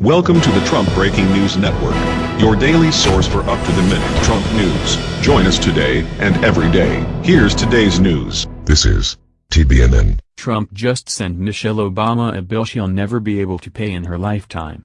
Welcome to the Trump Breaking News Network, your daily source for up-to-the-minute Trump news. Join us today and every day. Here's today's news. This is TBNN. Trump just sent Michelle Obama a bill she'll never be able to pay in her lifetime.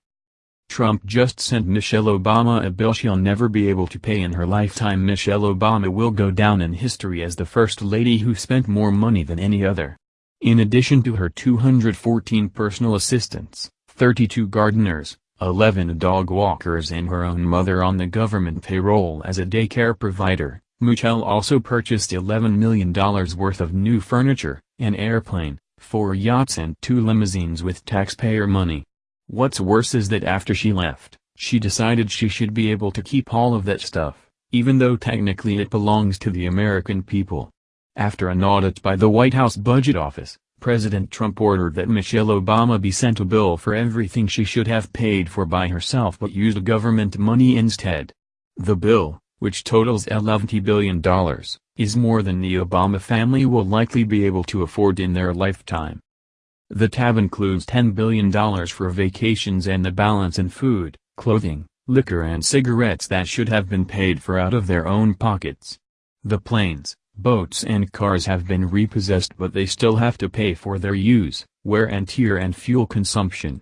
Trump just sent Michelle Obama a bill she'll never be able to pay in her lifetime. Michelle Obama will go down in history as the first lady who spent more money than any other. In addition to her 214 personal assistants, 32 gardeners, 11 dog walkers and her own mother on the government payroll as a daycare provider, Michelle also purchased $11 million worth of new furniture, an airplane, four yachts and two limousines with taxpayer money. What's worse is that after she left, she decided she should be able to keep all of that stuff, even though technically it belongs to the American people. After an audit by the White House Budget Office, President Trump ordered that Michelle Obama be sent a bill for everything she should have paid for by herself but used government money instead. The bill, which totals $11 billion, is more than the Obama family will likely be able to afford in their lifetime. The tab includes $10 billion for vacations and the balance in food, clothing, liquor and cigarettes that should have been paid for out of their own pockets. The planes, Boats and cars have been repossessed but they still have to pay for their use, wear and tear and fuel consumption.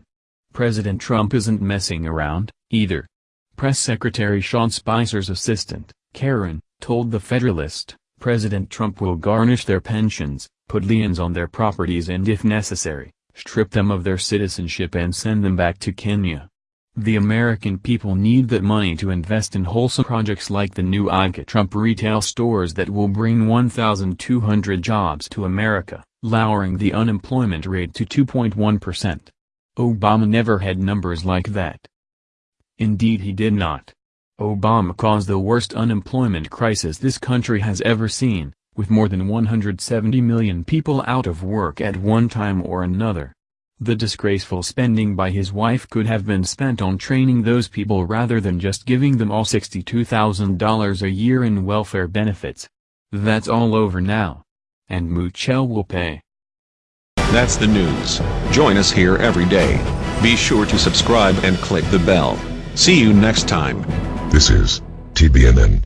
President Trump isn't messing around, either. Press Secretary Sean Spicer's assistant, Karen, told The Federalist, President Trump will garnish their pensions, put liens on their properties and if necessary, strip them of their citizenship and send them back to Kenya. The American people need that money to invest in wholesome projects like the new Ivanka Trump retail stores that will bring 1,200 jobs to America, lowering the unemployment rate to 2.1%. Obama never had numbers like that. Indeed he did not. Obama caused the worst unemployment crisis this country has ever seen, with more than 170 million people out of work at one time or another. The disgraceful spending by his wife could have been spent on training those people rather than just giving them all $62,000 a year in welfare benefits. That's all over now. And Michelle will pay. That's the news. Join us here every day. Be sure to subscribe and click the bell. See you next time. This is TBNN.